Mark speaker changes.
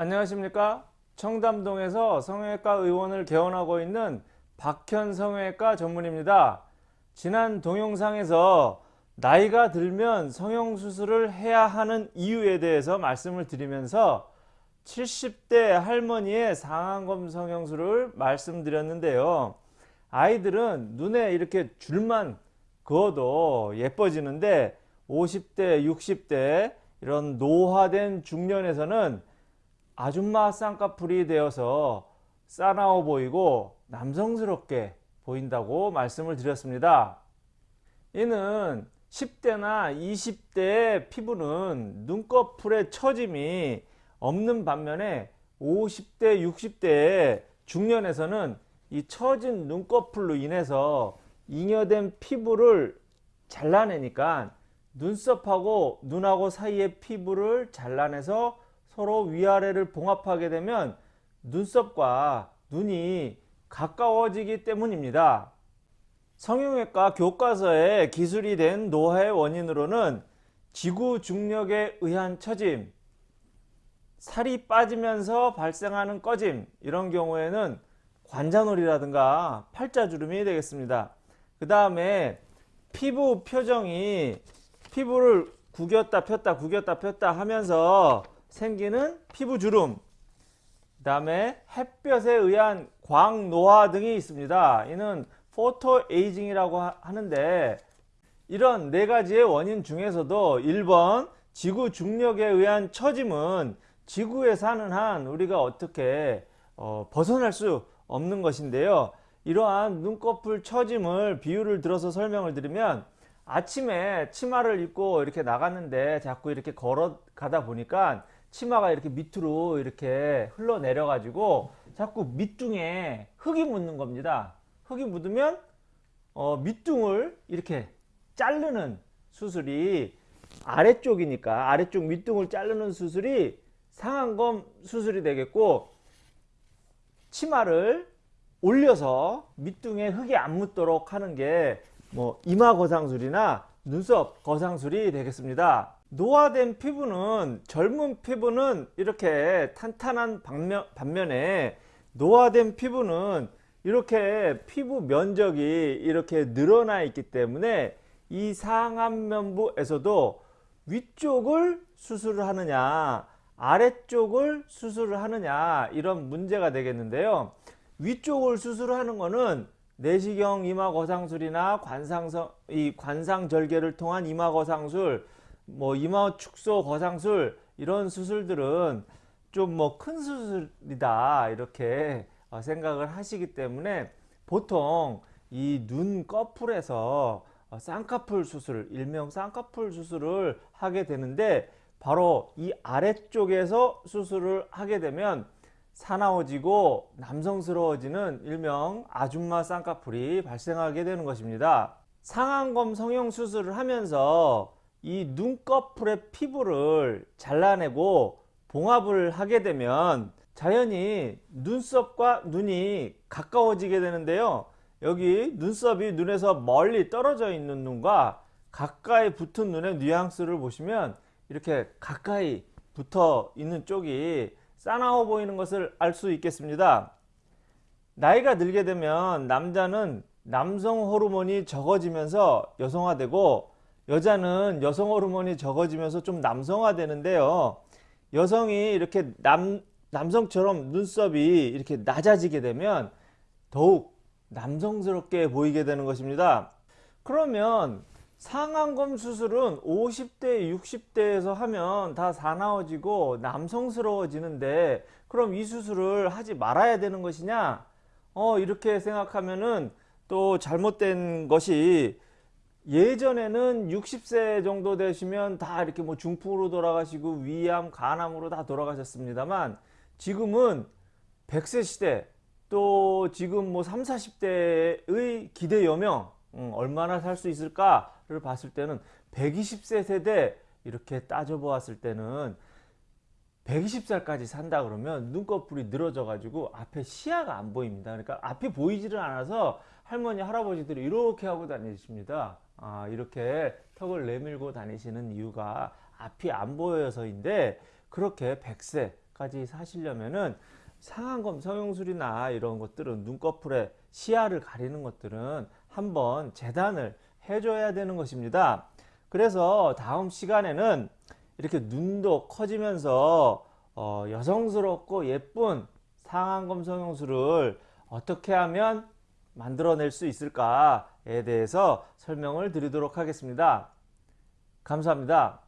Speaker 1: 안녕하십니까? 청담동에서 성형외과 의원을 개원하고 있는 박현 성형외과 전문입니다. 지난 동영상에서 나이가 들면 성형수술을 해야 하는 이유에 대해서 말씀을 드리면서 70대 할머니의 상안검 성형술을 말씀드렸는데요. 아이들은 눈에 이렇게 줄만 그어도 예뻐지는데 50대 60대 이런 노화된 중년에서는 아줌마 쌍꺼풀이 되어서 싸나워 보이고 남성스럽게 보인다고 말씀을 드렸습니다. 이는 10대나 20대의 피부는 눈꺼풀의 처짐이 없는 반면에 50대 60대의 중년에서는 이 처진 눈꺼풀로 인해서 잉여된 피부를 잘라내니까 눈썹하고 눈하고 사이의 피부를 잘라내서 서로 위아래를 봉합하게 되면 눈썹과 눈이 가까워지기 때문입니다. 성형외과 교과서에 기술이 된 노화의 원인으로는 지구 중력에 의한 처짐, 살이 빠지면서 발생하는 꺼짐 이런 경우에는 관자놀이라든가 팔자주름이 되겠습니다. 그 다음에 피부 표정이 피부를 구겼다 폈다 구겼다 폈다 하면서 생기는 피부주름 그 다음에 햇볕에 의한 광노화 등이 있습니다. 이는 포토 에이징이라고 하는데 이런 네 가지의 원인 중에서도 1번 지구 중력에 의한 처짐은 지구에 사는 한 우리가 어떻게 어, 벗어날 수 없는 것인데요. 이러한 눈꺼풀 처짐을 비유를 들어서 설명을 드리면 아침에 치마를 입고 이렇게 나갔는데 자꾸 이렇게 걸어가다 보니까 치마가 이렇게 밑으로 이렇게 흘러내려 가지고 자꾸 밑둥에 흙이 묻는 겁니다. 흙이 묻으면 어, 밑둥을 이렇게 자르는 수술이 아래쪽이니까 아래쪽 밑둥을 자르는 수술이 상안검 수술이 되겠고 치마를 올려서 밑둥에 흙이 안 묻도록 하는 게 뭐 이마 거상술이나 눈썹 거상술이 되겠습니다 노화된 피부는 젊은 피부는 이렇게 탄탄한 반면, 반면에 노화된 피부는 이렇게 피부 면적이 이렇게 늘어나 있기 때문에 이 상안면부에서도 위쪽을 수술을 하느냐 아래쪽을 수술을 하느냐 이런 문제가 되겠는데요. 위쪽을 수술하는 것은 내시경 이마 거상술이나 관상성 이 관상절개를 통한 이마 거상술 뭐 이마 축소 거상술 이런 수술들은 좀 뭐 큰 수술이다 이렇게 어, 생각을 하시기 때문에 보통 이 눈 꺼풀에서 어, 쌍꺼풀 수술 일명 쌍꺼풀 수술을 하게 되는데 바로 이 아래쪽에서 수술을 하게 되면 사나워지고 남성스러워지는 일명 아줌마 쌍꺼풀이 발생하게 되는 것입니다. 상안검 성형 수술을 하면서 이 눈꺼풀의 피부를 잘라내고 봉합을 하게 되면 자연히 눈썹과 눈이 가까워지게 되는데요. 여기 눈썹이 눈에서 멀리 떨어져 있는 눈과 가까이 붙은 눈의 뉘앙스를 보시면 이렇게 가까이 붙어 있는 쪽이 싸나워 보이는 것을 알 수 있겠습니다. 나이가 들게 되면 남자는 남성 호르몬이 적어지면서 여성화되고 여자는 여성 호르몬이 적어지면서 좀 남성화 되는데요. 여성이 이렇게 남, 남성처럼 눈썹이 이렇게 낮아지게 되면 더욱 남성스럽게 보이게 되는 것입니다. 그러면 상안검 수술은 50대 60대에서 하면 다 사나워지고 남성스러워지는데 그럼 이 수술을 하지 말아야 되는 것이냐? 어 이렇게 생각하면은 또 잘못된 것이 예전에는 60세 정도 되시면 다 이렇게 뭐 중풍으로 돌아가시고 위암, 간암으로 다 돌아가셨습니다만 지금은 100세 시대 또 지금 뭐 3, 40대의 기대 여명 음, 얼마나 살 수 있을까를 봤을 때는 120세 세대 이렇게 따져 보았을 때는 120살까지 산다 그러면 눈꺼풀이 늘어져 가지고 앞에 시야가 안 보입니다 그러니까 앞이 보이지를 않아서 할머니 할아버지들이 이렇게 하고 다니십니다 아, 이렇게 턱을 내밀고 다니시는 이유가 앞이 안 보여서인데 그렇게 100세 까지 사시려면은 상안검 성형술이나 이런 것들은 눈꺼풀에 시야를 가리는 것들은 한번 재단을 해줘야 되는 것입니다. 그래서 다음 시간에는 이렇게 눈도 커지면서 어, 여성스럽고 예쁜 상안검 성형술을 어떻게 하면 만들어낼 수 있을까에 대해서 설명을 드리도록 하겠습니다. 감사합니다.